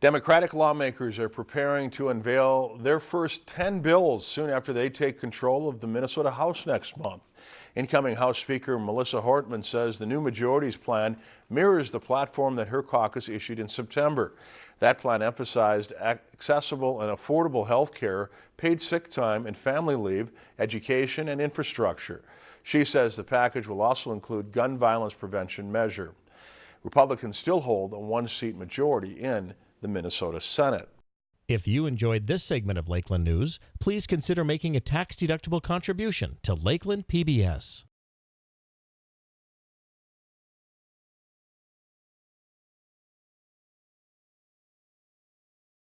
Democratic lawmakers are preparing to unveil their first 10 bills soon after they take control of the Minnesota House next month. Incoming House Speaker Melissa Hortman says the new majority's plan mirrors the platform that her caucus issued in September. That plan emphasized accessible and affordable health care, paid sick time and family leave, education and infrastructure. She says the package will also include gun violence prevention measure. Republicans still hold a one-seat majority in the Minnesota Senate. If you enjoyed this segment of Lakeland News, please consider making a tax-deductible contribution to Lakeland PBS.